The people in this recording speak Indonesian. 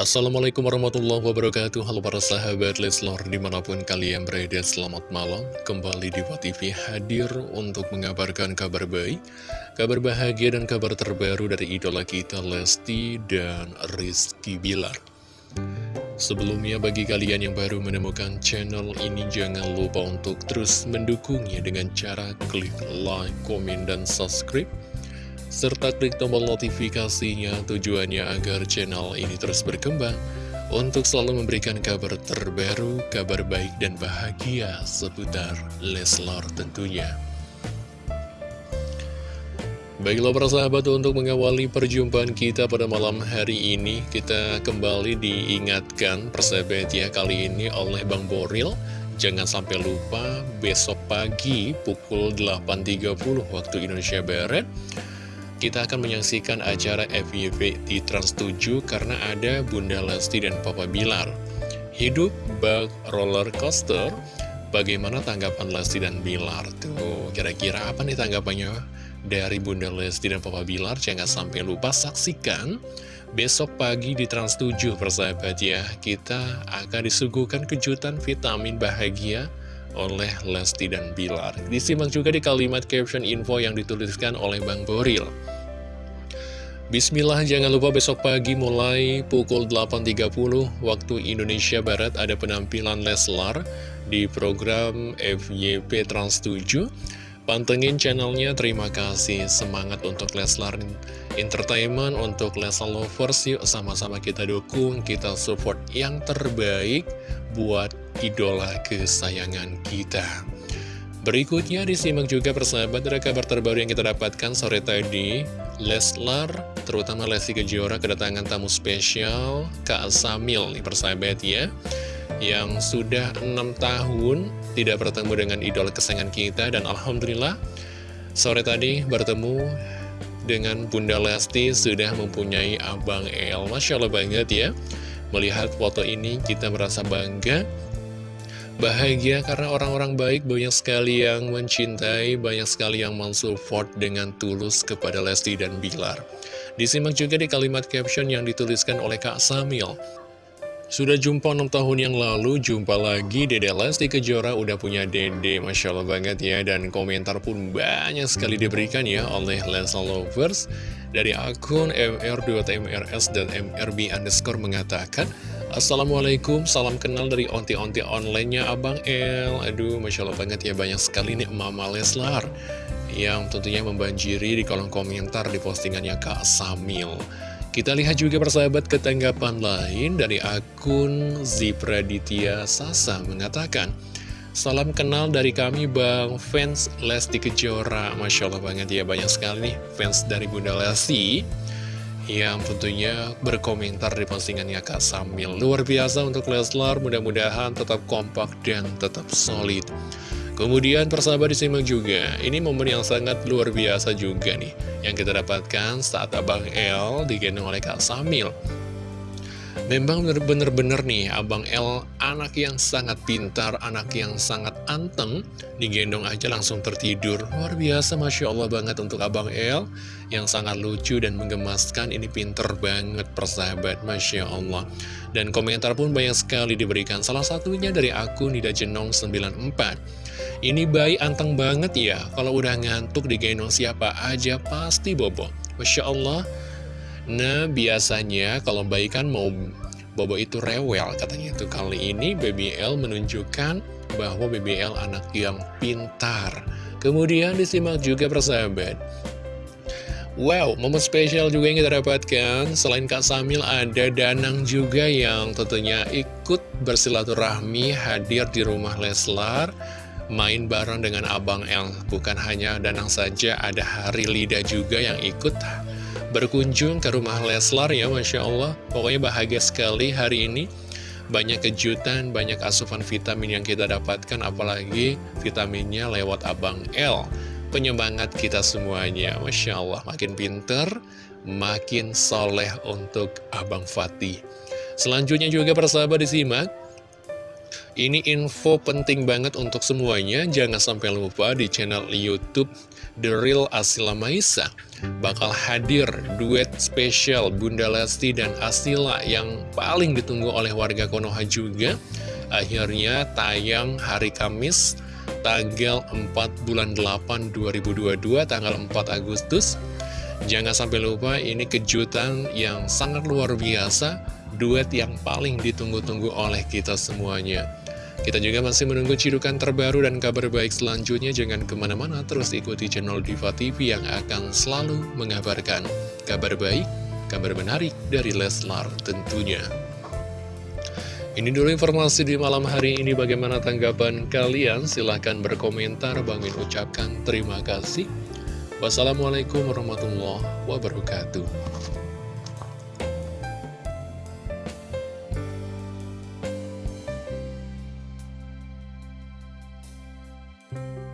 Assalamualaikum warahmatullahi wabarakatuh. Halo para sahabat Leslor di mana pun kalian berada selamat malam. Kembali di TV hadir untuk mengabarkan kabar baik Kabar bahagia dan kabar terbaru dari idola kita Lesti dan Rizky Bilar. Sebelumnya bagi kalian yang baru menemukan channel ini Jangan lupa untuk terus mendukungnya dengan cara klik like, komen, dan subscribe serta klik tombol notifikasinya tujuannya agar channel ini terus berkembang untuk selalu memberikan kabar terbaru, kabar baik dan bahagia seputar Leslar tentunya. Baiklah para sahabat untuk mengawali perjumpaan kita pada malam hari ini Kita kembali diingatkan persahabat ya kali ini oleh Bang Boril Jangan sampai lupa besok pagi pukul 8.30 waktu Indonesia Barat kita akan menyaksikan acara FYP di Trans7 karena ada Bunda Lesti dan Papa Bilar. Hidup bug roller coaster, bagaimana tanggapan Lesti dan Bilar? Tuh, kira-kira apa nih tanggapannya dari Bunda Lesti dan Papa Bilar? Jangan sampai lupa saksikan besok pagi di Trans7 persahabat ya. Kita akan disuguhkan kejutan vitamin bahagia oleh Lesti dan Bilar. Disimak juga di kalimat caption info yang dituliskan oleh Bang Boril. Bismillah, jangan lupa besok pagi mulai pukul 8.30 waktu Indonesia Barat ada penampilan Leslar di program FYP Trans 7. Pantengin channelnya, terima kasih. Semangat untuk Leslar Entertainment, untuk Leslar Lovers, yuk sama-sama kita dukung, kita support yang terbaik buat idola kesayangan kita. Berikutnya disimak juga persahabat dari kabar terbaru yang kita dapatkan sore tadi. Leslar, terutama Lesti Kejora kedatangan tamu spesial Kak Samil nih persahabat ya Yang sudah 6 tahun tidak bertemu dengan idola kesayangan kita Dan Alhamdulillah sore tadi bertemu dengan Bunda Lesti sudah mempunyai Abang El. Masya Allah banget ya Melihat foto ini kita merasa bangga Bahagia karena orang-orang baik banyak sekali yang mencintai, banyak sekali yang mensupport dengan tulus kepada Lesti dan Bilar. Disimak juga di kalimat caption yang dituliskan oleh Kak Samil. Sudah jumpa 6 tahun yang lalu, jumpa lagi Dede Lesti Kejora udah punya Dede, Masya Allah banget ya. Dan komentar pun banyak sekali diberikan ya oleh Lesa Lovers. Dari akun MR2TMRS dan MRB underscore mengatakan, Assalamualaikum, salam kenal dari onti-onti online-nya Abang El. Aduh, Masya Allah banget ya, banyak sekali nih Mama Leslar Yang tentunya membanjiri di kolom komentar di postingannya Kak Samil. Kita lihat juga persahabat ketanggapan lain dari akun Zipraditya Sasa mengatakan Salam kenal dari kami Bang, fans Lesti Kejora. Masya Allah banget ya, banyak sekali nih fans dari Bunda Lesti yang tentunya berkomentar di postingannya Kak Samil. Luar biasa untuk Leslar, mudah-mudahan tetap kompak dan tetap solid. Kemudian persahabat disimak juga, ini momen yang sangat luar biasa juga nih, yang kita dapatkan saat Abang L digendong oleh Kak Samil. Memang bener-bener nih Abang L anak yang sangat pintar, anak yang sangat anteng Digendong aja langsung tertidur. Luar biasa Masya Allah banget untuk Abang L Yang sangat lucu dan menggemaskan. Ini pinter banget persahabat Masya Allah. Dan komentar pun banyak sekali diberikan. Salah satunya dari akun Nida Jenong 94 Ini bayi anteng banget ya. Kalau udah ngantuk digendong siapa aja pasti bobo. Masya Allah. Nah, biasanya kalau bayi kan mau bobo itu rewel katanya itu. Kali ini BBL menunjukkan bahwa BBL anak yang pintar. Kemudian disimak juga persahabat. Wow, momen spesial juga yang kita dapatkan. Selain Kak Samil, ada Danang juga yang tentunya ikut bersilaturahmi hadir di rumah Leslar. Main bareng dengan Abang El. Bukan hanya Danang saja, ada Hari Lida juga yang ikut berkunjung ke rumah Leslar ya Masya Allah. Pokoknya bahagia sekali hari ini. Banyak kejutan, banyak asupan vitamin yang kita dapatkan Apalagi vitaminnya lewat Abang L. Penyemangat kita semuanya Masya Allah. Makin pinter Makin soleh untuk Abang Fatih. Selanjutnya juga persahabat disimak Ini info penting banget untuk semuanya, jangan sampai lupa di channel Youtube The Real Asila Maisa bakal hadir duet spesial Bunda Lesti dan Asila yang paling ditunggu oleh warga Konoha juga. Akhirnya tayang hari Kamis tanggal 4 bulan 8 2022 tanggal 4 Agustus. Jangan sampai lupa ini kejutan yang sangat luar biasa, duet yang paling ditunggu-tunggu oleh kita semuanya. Kita juga masih menunggu cidukan terbaru dan kabar baik selanjutnya. Jangan ke mana-mana, terus ikuti channel Diva TV yang akan selalu mengabarkan kabar baik, kabar menarik dari Leslar tentunya. Ini dulu informasi di malam hari ini. Bagaimana tanggapan kalian? Silahkan berkomentar. Bang Min ucapkan terima kasih. Wassalamualaikum warahmatullahi wabarakatuh. you